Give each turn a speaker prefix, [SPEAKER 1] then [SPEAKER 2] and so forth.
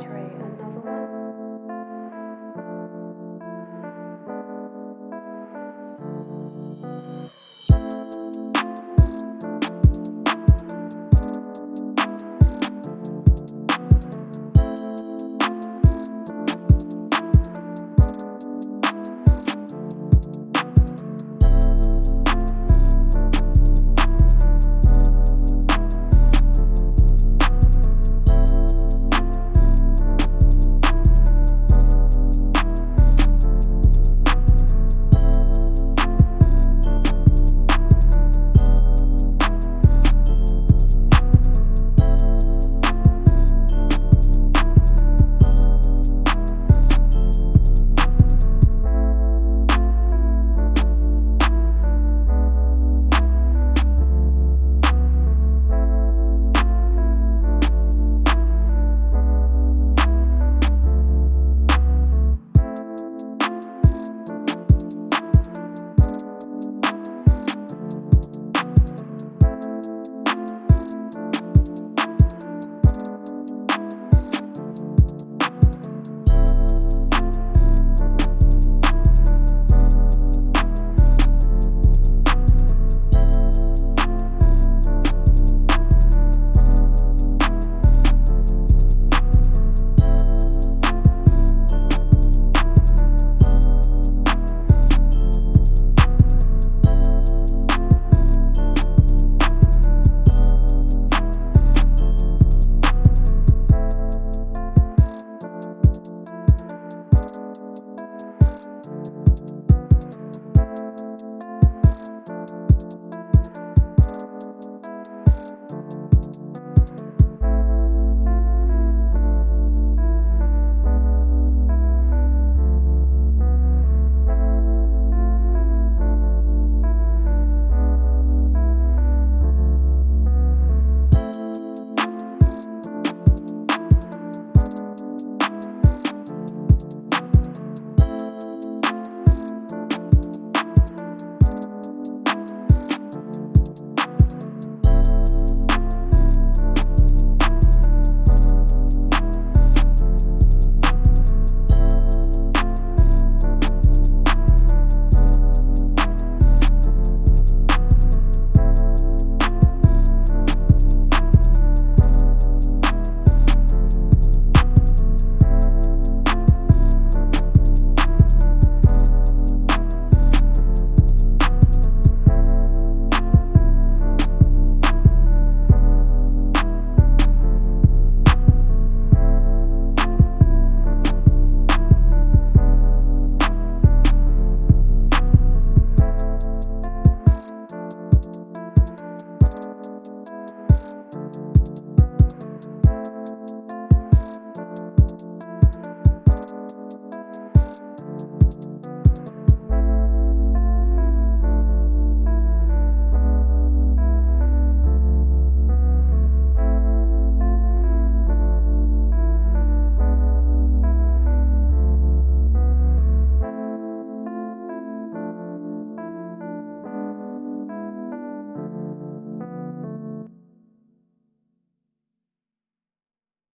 [SPEAKER 1] Another one.